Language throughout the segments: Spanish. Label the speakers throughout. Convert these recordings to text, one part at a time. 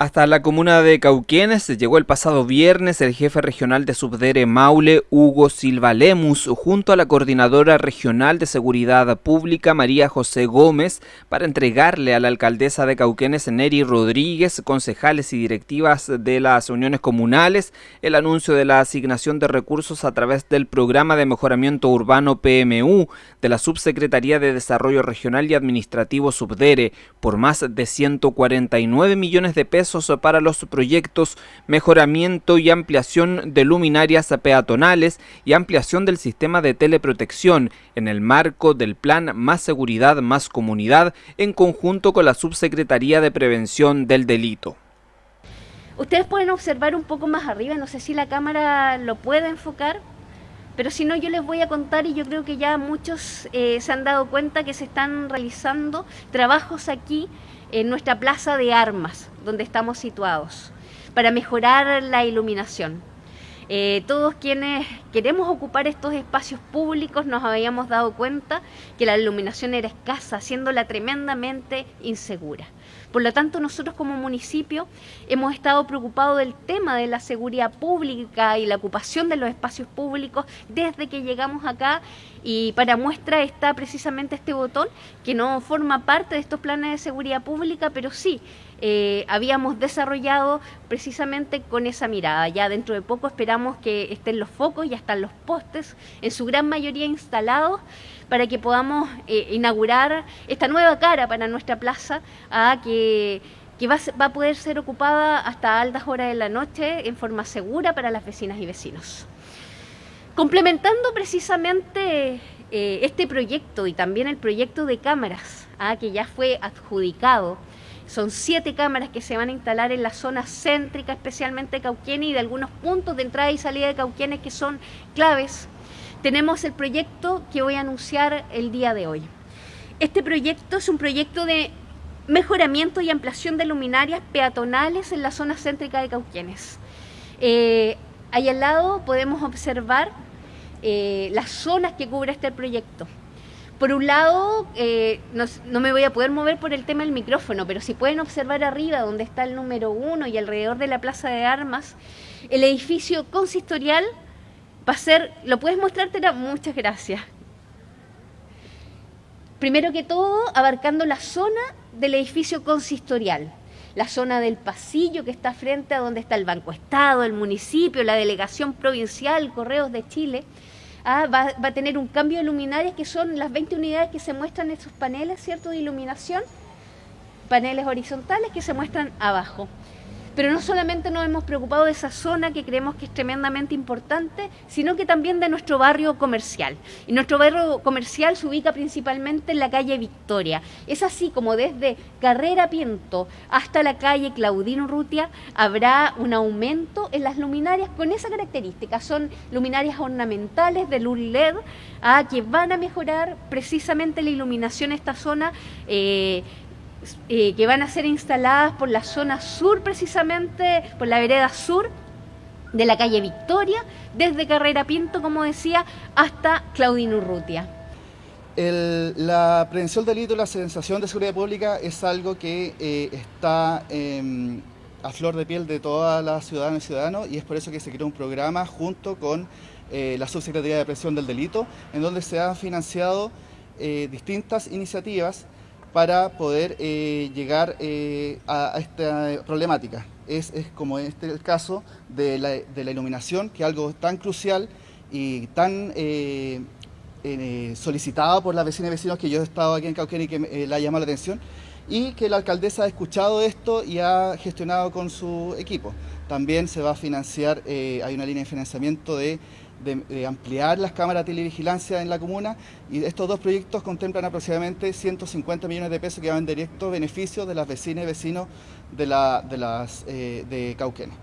Speaker 1: Hasta la comuna de Cauquenes llegó el pasado viernes el jefe regional de Subdere Maule, Hugo Silva Lemus, junto a la coordinadora regional de Seguridad Pública, María José Gómez, para entregarle a la alcaldesa de Cauquenes, Neri Rodríguez, concejales y directivas de las uniones comunales, el anuncio de la asignación de recursos a través del Programa de Mejoramiento Urbano PMU de la Subsecretaría de Desarrollo Regional y Administrativo Subdere por más de 149 millones de pesos para los proyectos mejoramiento y ampliación de luminarias peatonales y ampliación del sistema de teleprotección en el marco del plan Más Seguridad, Más Comunidad en conjunto con la Subsecretaría de Prevención del Delito.
Speaker 2: Ustedes pueden observar un poco más arriba, no sé si la cámara lo puede enfocar, pero si no yo les voy a contar y yo creo que ya muchos eh, se han dado cuenta que se están realizando trabajos aquí en nuestra plaza de armas, donde estamos situados, para mejorar la iluminación. Eh, todos quienes queremos ocupar estos espacios públicos nos habíamos dado cuenta que la iluminación era escasa, haciéndola tremendamente insegura. Por lo tanto, nosotros como municipio hemos estado preocupados del tema de la seguridad pública y la ocupación de los espacios públicos desde que llegamos acá y para muestra está precisamente este botón que no forma parte de estos planes de seguridad pública, pero sí eh, habíamos desarrollado precisamente con esa mirada. Ya dentro de poco esperamos que estén los focos, ya están los postes, en su gran mayoría instalados para que podamos eh, inaugurar esta nueva cara para nuestra plaza, a que, va, a poder ser ocupada hasta altas horas de la noche en forma segura para las vecinas y vecinos. Complementando precisamente eh, este proyecto y también el proyecto de cámaras, que ya fue adjudicado, son siete cámaras que se van a instalar en la zona céntrica, especialmente Cauquenes, y de algunos puntos de entrada y salida de Cauquenes que son claves tenemos el proyecto que voy a anunciar el día de hoy. Este proyecto es un proyecto de mejoramiento y ampliación de luminarias peatonales en la zona céntrica de Cauquienes. Eh, ahí al lado podemos observar eh, las zonas que cubre este proyecto. Por un lado, eh, no, me voy a poder mover por el tema del micrófono, pero si pueden observar arriba donde está el número uno y alrededor de la Plaza de Armas, el edificio consistorial va a ser, ¿lo puedes mostrar, Muchas gracias. Primero que todo, abarcando la zona del edificio consistorial, la zona del pasillo que está frente a donde está el Banco Estado, el municipio, la delegación provincial, Correos de Chile, ah, va, va, a tener un cambio de luminarias que son las 20 unidades que se muestran en esos paneles, ¿cierto?, de iluminación, paneles horizontales que se muestran abajo. Pero no solamente nos hemos preocupado de esa zona que creemos que es tremendamente importante, sino que también de nuestro barrio comercial. Y nuestro barrio comercial se ubica principalmente en la calle Victoria. Es así como desde Carrera Piento hasta la calle Claudino Rutia habrá un aumento en las luminarias con esa característica. Son luminarias ornamentales de luz LED ah, que van a mejorar precisamente la iluminación en esta zona. Eh, eh, que van a ser instaladas por la zona sur precisamente, por la vereda sur de la calle Victoria, desde Carrera Pinto, como decía, hasta Claudino Urrutia.
Speaker 3: la prevención del delito y la sensación de seguridad pública es algo que eh, está em, a flor de piel de todas las ciudadanas y ciudadanos y es por eso que se creó un programa junto con eh, la Subsecretaría de Prevención del Delito, en donde se han financiado distintas iniciativas para poder eh, llegar eh, a, esta problemática. Es, como este el caso de la, iluminación, que es algo tan crucial y tan eh, solicitado por las vecinas y vecinos que yo he estado aquí en Cauquén y que me, la llama la atención, y que la alcaldesa ha escuchado esto y ha gestionado con su equipo. También se va a financiar, hay una línea de financiamiento de de, ampliar las cámaras de televigilancia en la comuna y estos dos proyectos contemplan aproximadamente 150 millones de pesos que van en directo beneficio de las vecinas y vecinos de, la, de, las, eh, de Cauquenes.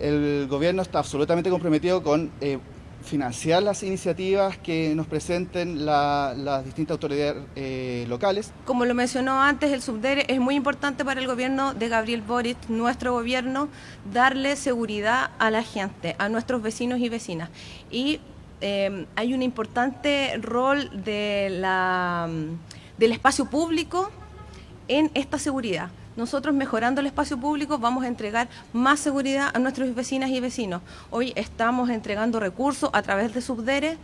Speaker 3: El gobierno está absolutamente comprometido con eh, financiar las iniciativas que nos presenten las distintas autoridades eh, locales.
Speaker 4: Como lo mencionó antes el subdere, es muy importante para el gobierno de Gabriel Boric, nuestro gobierno, darle seguridad a la gente, a nuestros vecinos y vecinas. Y eh, hay un importante rol de la, del espacio público en esta seguridad nosotros mejorando el espacio público vamos a entregar más seguridad a nuestros vecinas y vecinos. Hoy estamos entregando recursos a través de Subdere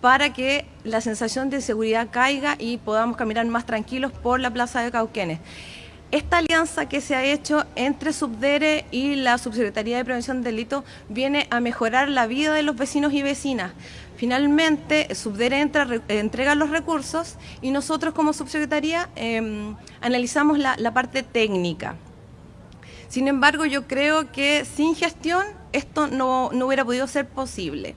Speaker 4: para que la sensación de seguridad caiga y podamos caminar más tranquilos por la Plaza de Cauquenes. Esta alianza que se ha hecho entre Subdere y la Subsecretaría de Prevención de Delitos viene a mejorar la vida de los vecinos y vecinas. Finalmente, Subdere entrega los recursos y nosotros como Subsecretaría em, analizamos la, parte técnica. Sin embargo, yo creo que sin gestión esto no, no hubiera podido ser posible.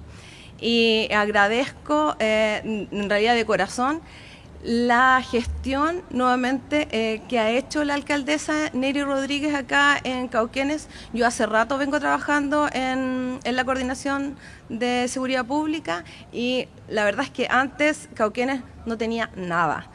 Speaker 4: Y agradezco eh, en realidad de corazón la gestión nuevamente eh, que ha hecho la alcaldesa Neri Rodríguez acá en Cauquenes. Yo hace rato vengo trabajando en, en, la coordinación de seguridad pública y la verdad es que antes Cauquenes no tenía nada.